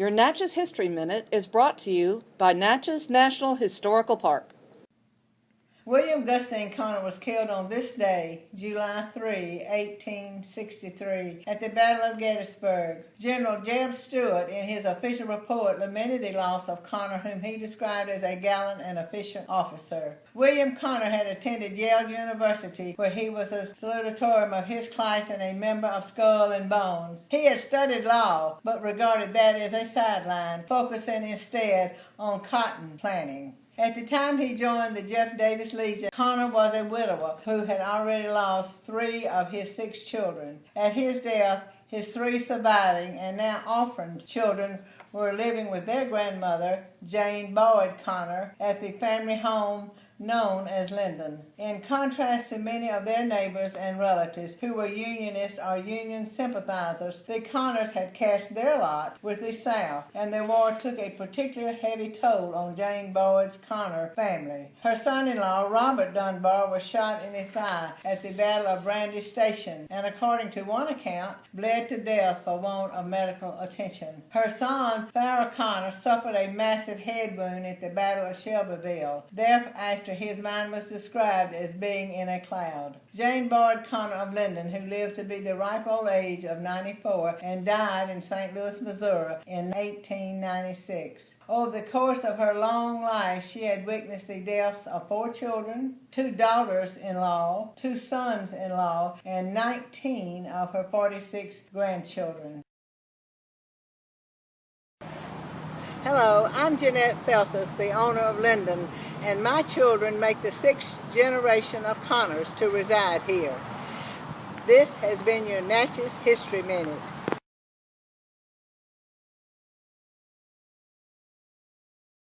Your Natchez History Minute is brought to you by Natchez National Historical Park. William Gustine Conner was killed on this day, July 3, 1863, at the Battle of Gettysburg. General Jeb Stuart, in his official report, lamented the loss of Conner, whom he described as a gallant and efficient officer. William Conner had attended Yale University, where he was a salutatorian of his class and a member of Skull and Bones. He had studied law, but regarded that as a sideline, focusing instead on cotton planting. At the time he joined the Jeff Davis Legion, Conner was a widower who had already lost three of his six children. At his death, his three surviving and now orphaned children were living with their grandmother, Jane Boyd Conner, at the family home known as Linden. In contrast to many of their neighbors and relatives who were Unionists or Union sympathizers, the Conners had cast their lot with the South, and the war took a particular heavy toll on Jane Boyd's Conner family. Her son-in-law, Robert Dunbar, was shot in the thigh at the Battle of Brandy Station, and according to one account, bled to death for want of medical attention. Her son, Farar Conner, suffered a massive head wound at the Battle of Shelbyville. Thereafter his mind was described as being in a cloud. Jane Boyd Conner of Linden, who lived to be the ripe old age of 94 and died in St. Louis, Missouri in 1896. Over the course of her long life, she had witnessed the deaths of four children, two daughters-in-law, two sons-in-law, and 19 of her 46 grandchildren. Hello, I'm Jeanette Feltus, the owner of Linden, and my children make the sixth generation of Conners to reside here. This has been your Natchez History Minute.